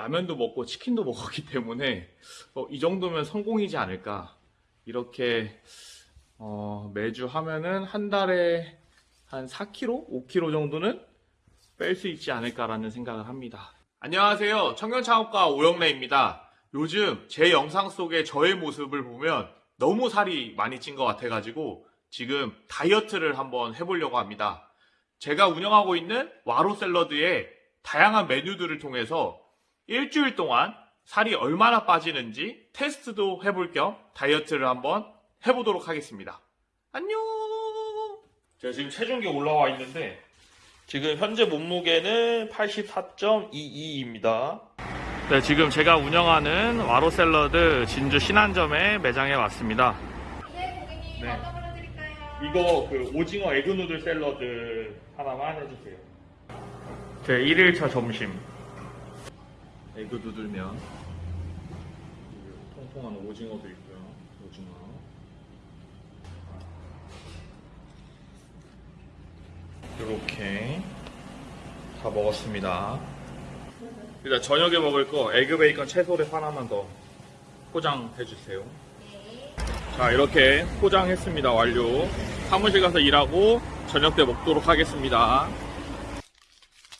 라면도 먹고 치킨도 먹었기 때문에 어, 이 정도면 성공이지 않을까. 이렇게 어, 매주 하면은 한 달에 한 4kg, 5kg 정도는 뺄 수 있지 않을까라는 생각을 합니다. 안녕하세요. 청년창업가 오영래입니다. 요즘 제 영상 속에 저의 모습을 보면 너무 살이 많이 찐 것 같아가지고 지금 다이어트를 한번 해보려고 합니다. 제가 운영하고 있는 와로 샐러드의 다양한 메뉴들을 통해서 일주일 동안 살이 얼마나 빠지는지 테스트도 해볼 겸 다이어트를 한번 해보도록 하겠습니다. 안녕! 제가 지금 체중계 올라와 있는데 지금 현재 몸무게는 84.22입니다. 네, 지금 제가 운영하는 와로 샐러드 진주 신안점에 매장에 왔습니다. 네, 고객님 네. 어떤 걸로 드릴까요? 이거 그 오징어 egg noodle 샐러드 하나만 해주세요. 제 1일차 점심. egg noodle면 통통한 오징어도 있고요. 오징어. 이렇게 다 먹었습니다. 일단 저녁에 먹을 거 egg 베이컨 채소를 하나만 더 포장해 주세요. 네. 자 이렇게 포장했습니다 완료 사무실 가서 일하고 저녁 때 먹도록 하겠습니다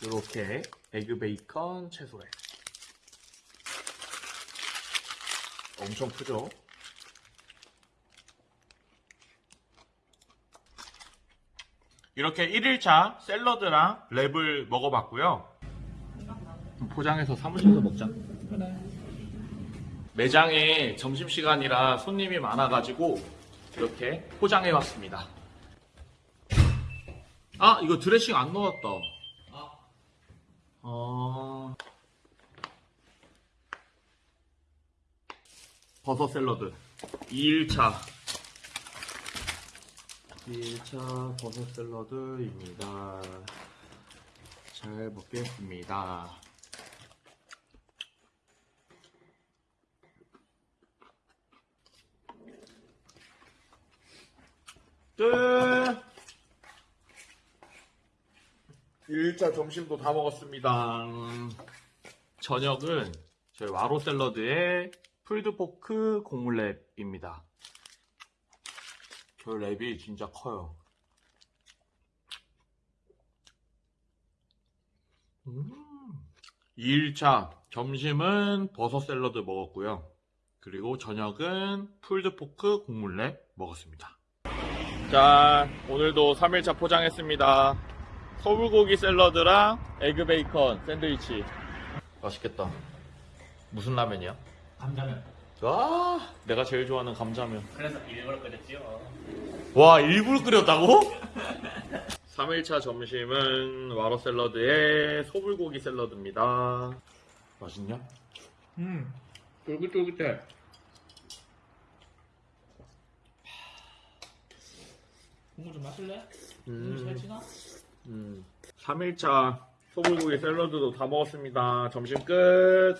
이렇게 에그 베이컨 채소래 엄청 크죠? 이렇게 1일차 샐러드랑 랩을 먹어봤고요. 포장해서 사무실에서 먹자. 매장에 점심시간이라 손님이 많아가지고 이렇게 포장해 왔습니다. 아, 이거 드레싱 안 넣었다. 어... 버섯 샐러드 2일차 2일차 버섯 샐러드입니다. 잘 먹겠습니다. 끝! 1차 점심도 다 먹었습니다. 저녁은 저희 와로 샐러드의 풀드포크 고물랩입니다. 저 랩이 진짜 커요. 음. 2일차 점심은 버섯 샐러드 먹었고요. 그리고 저녁은 pulled pork 곡물 wrap 먹었습니다. 자, 오늘도 3일차 포장했습니다. 소불고기 샐러드랑 egg 베이컨 샌드위치. 맛있겠다. 무슨 라면이야? 감자면 와, 내가 제일 좋아하는 감자면. 그래서 일부러 끓였지요 와, 일부러 끓였다고? 3일차 점심은 와로 샐러드에 소불고기 샐러드입니다. 맛있냐? 음 쫄깃쫄깃해 국물 좀 마실래? 국물 잘 지나? 음, 3일차 소불고기 샐러드도 다 먹었습니다. 점심 끝.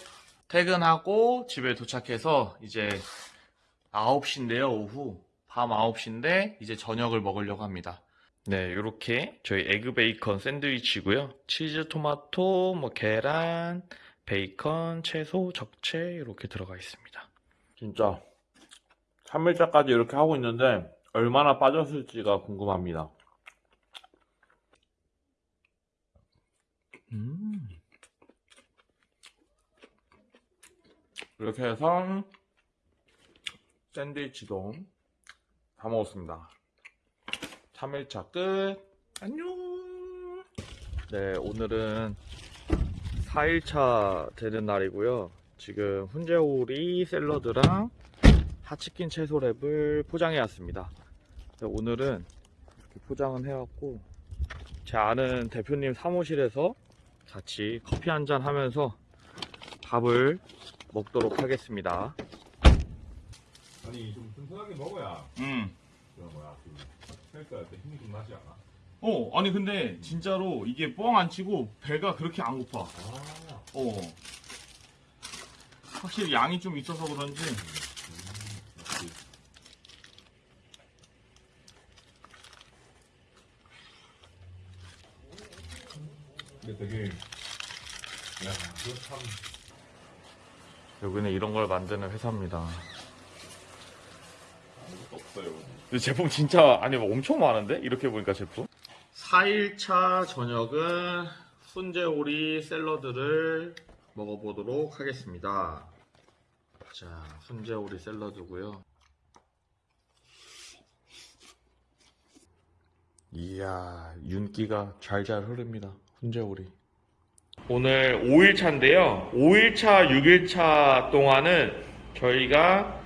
퇴근하고 집에 도착해서 이제 9시인데요, 오후. 밤 9시인데 이제 저녁을 먹으려고 합니다. 네, 이렇게 저희 에그 베이컨 샌드위치고요. 치즈, 토마토, 뭐 계란, 베이컨, 채소, 적채 이렇게 들어가 있습니다. 진짜 3일차까지 이렇게 하고 있는데 얼마나 빠졌을지가 궁금합니다. 음. 이렇게 해서 샌드위치도 다 먹었습니다. 3일차 끝. 안녕. 네, 오늘은 4일차 되는 날이고요. 지금 훈제오리 샐러드랑 하치킨 채소랩을 포장해 왔습니다. 네, 오늘은 이렇게 포장은 해왔고 제 아는 대표님 사무실에서 같이 커피 한잔 하면서 밥을 먹도록 하겠습니다. 아니 좀 튼튼하게 먹어야 음. 그 뭐야 그 헬스할 때 힘이 좀 나지 않아? 어, 아니 근데 진짜로 이게 뻥 안 치고 배가 그렇게 안 고파. 아 어. 확실히 양이 좀 있어서 그런지 근데 되게 야 그거 참 여기는 이런 걸 만드는 회사입니다. 아무것도 없어요. 근데 제품 진짜 아니 뭐 엄청 많은데? 이렇게 보니까 제품? 4일차 저녁은 훈제오리 샐러드를 먹어보도록 하겠습니다. 자 훈제오리 샐러드고요. 이야 윤기가 잘잘 흐릅니다. 훈제오리 오늘 5일차인데요 5일차 6일차 동안은 저희가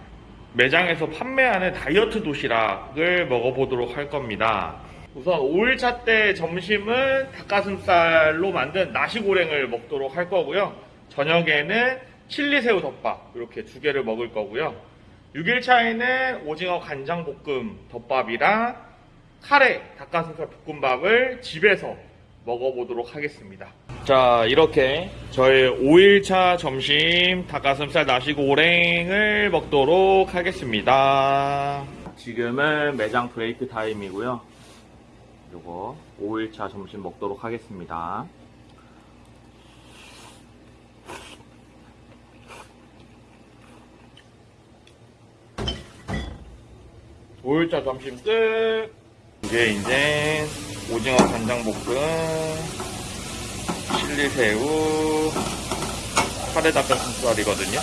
매장에서 판매하는 다이어트 도시락을 먹어보도록 할 겁니다. 우선 5일차 때 점심은 닭가슴살로 만든 나시고랭을 먹도록 할 거고요. 저녁에는 칠리새우 덮밥 이렇게 두 개를 먹을 거고요. 6일차에는 오징어 간장볶음 덮밥이랑 카레 닭가슴살 볶음밥을 집에서 먹어보도록 하겠습니다. 자, 이렇게 저의 5일차 점심 닭가슴살 나시고랭을 먹도록 하겠습니다. 지금은 매장 브레이크 타임이고요. 요거 5일차 점심 먹도록 하겠습니다. 오일차 점심 끝! 이게 이제 오징어 간장볶음, 칠리새우, 카레 닭가슴살이거든요.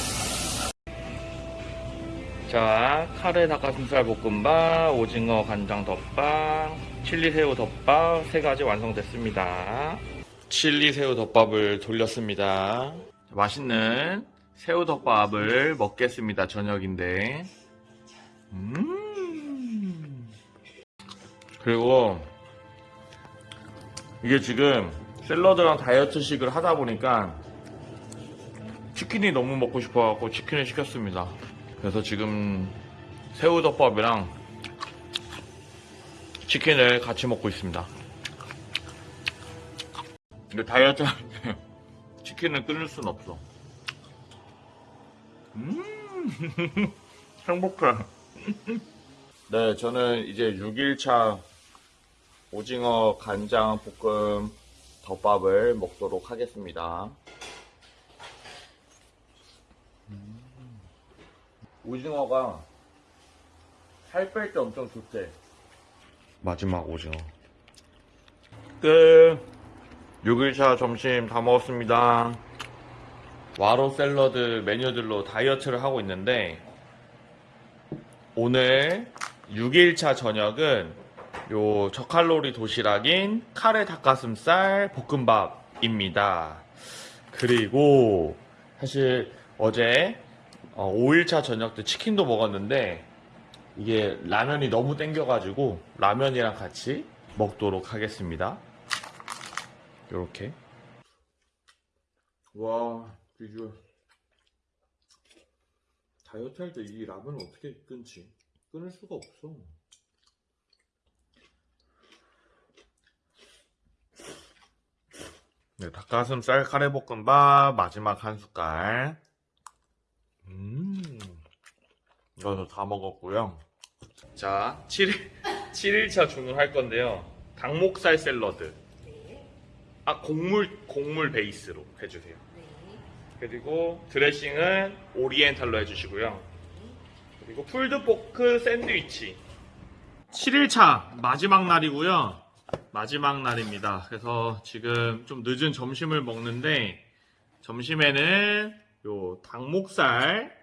자, 카레 닭가슴살 볶음밥, 오징어 간장 덮밥, 칠리새우 덮밥 세 가지 완성됐습니다. 칠리새우 덮밥을 돌렸습니다. 맛있는 새우 덮밥을 먹겠습니다. 저녁인데. 음. 그리고 이게 지금 샐러드랑 다이어트식을 하다 보니까 치킨이 너무 먹고 싶어갖고 치킨을 시켰습니다. 그래서 지금 새우덮밥이랑 치킨을 같이 먹고 있습니다. 근데 다이어트 치킨을 끊을 순 없어. 음, 행복해. 네, 저는 이제 6일차 오징어 간장 볶음 덮밥을 먹도록 하겠습니다. 음. 오징어가 살 뺄 때 엄청 좋대. 마지막 오징어. 끝. 6일차 점심 다 먹었습니다. 와로 샐러드 메뉴들로 다이어트를 하고 있는데 오늘 6일차 저녁은 요 저칼로리 도시락인 카레 닭가슴살 볶음밥입니다. 그리고 사실 어제 5일차 저녁 때 치킨도 먹었는데 이게 라면이 너무 땡겨가지고 라면이랑 같이 먹도록 하겠습니다. 요렇게. 와, 비주얼. 다이어트 할 때 이 라면을 어떻게 끊지? 끊을 수가 없어. 네, 닭가슴살 카레볶음밥 마지막 한 숟갈. 음, 이거도 다 먹었고요. 자, 7일, 7일차 주문 할 건데요. 닭목살 샐러드. 네. 아, 곡물, 곡물 베이스로 해주세요. 네. 그리고 드레싱은 오리엔탈로 해주시고요. 그리고 풀드포크 샌드위치. 7일차 마지막 날이고요. 마지막 날입니다. 그래서 지금 좀 늦은 점심을 먹는데 점심에는 요 닭목살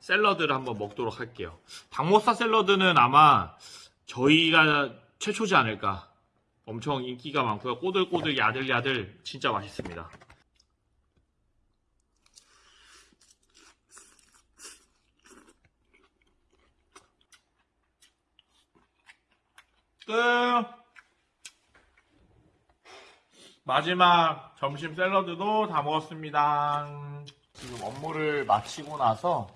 샐러드를 한번 먹도록 할게요. 닭목살 샐러드는 아마 저희가 최초지 않을까. 엄청 인기가 많고요. 꼬들꼬들 야들야들 진짜 맛있습니다. 끝. 마지막 점심 샐러드도 다 먹었습니다. 지금 업무를 마치고 나서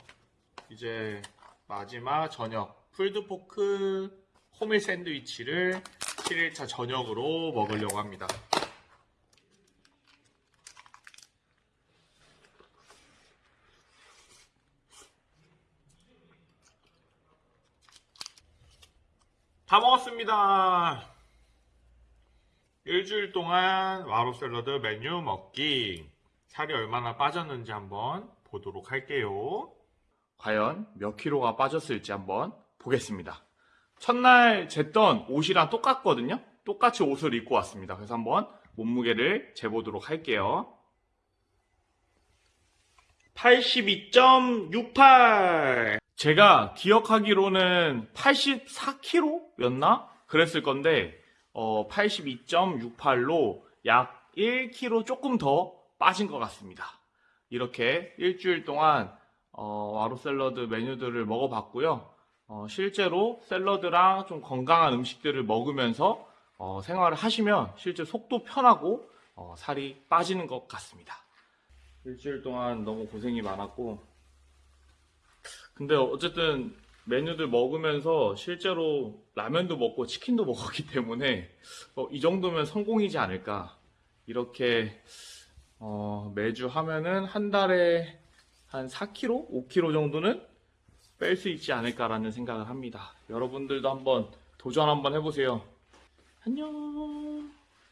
이제 마지막 저녁 풀드포크 호밀 샌드위치를 7일차 저녁으로 먹으려고 합니다. 다 먹었습니다. 일주일 동안 와로 샐러드 메뉴 먹기. 살이 얼마나 빠졌는지 한번 보도록 할게요. 과연 몇 킬로가 빠졌을지 한번 보겠습니다. 첫날 쟀던 옷이랑 똑같거든요. 똑같이 옷을 입고 왔습니다. 그래서 한번 몸무게를 재보도록 할게요. 82.68. 제가 기억하기로는 84kg였나? 그랬을 건데, 어, 82.68로 약 1kg 조금 더 빠진 것 같습니다. 이렇게 일주일 동안, 어, 와로 샐러드 메뉴들을 먹어봤고요. 어, 실제로 샐러드랑 좀 건강한 음식들을 먹으면서 어, 생활을 하시면 실제 속도 편하고 어, 살이 빠지는 것 같습니다. 일주일 동안 너무 고생이 많았고 근데 어쨌든 메뉴들 먹으면서 실제로 라면도 먹고 치킨도 먹었기 때문에 어, 이 정도면 성공이지 않을까 이렇게 어, 매주 하면은 한 달에 한 4kg, 5kg 정도는 뺄 수 있지 않을까라는 생각을 합니다. 여러분들도 한번 도전 한번 해보세요. 안녕.